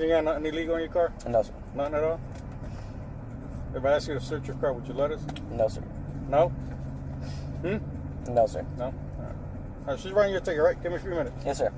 You got nothing illegal in your car? No, sir. Nothing at all? If I ask you to search your car, would you let us? No, sir. No? Hmm? No, sir. No? All right. All right, she's running your ticket, right? Give me a few minutes. Yes, sir.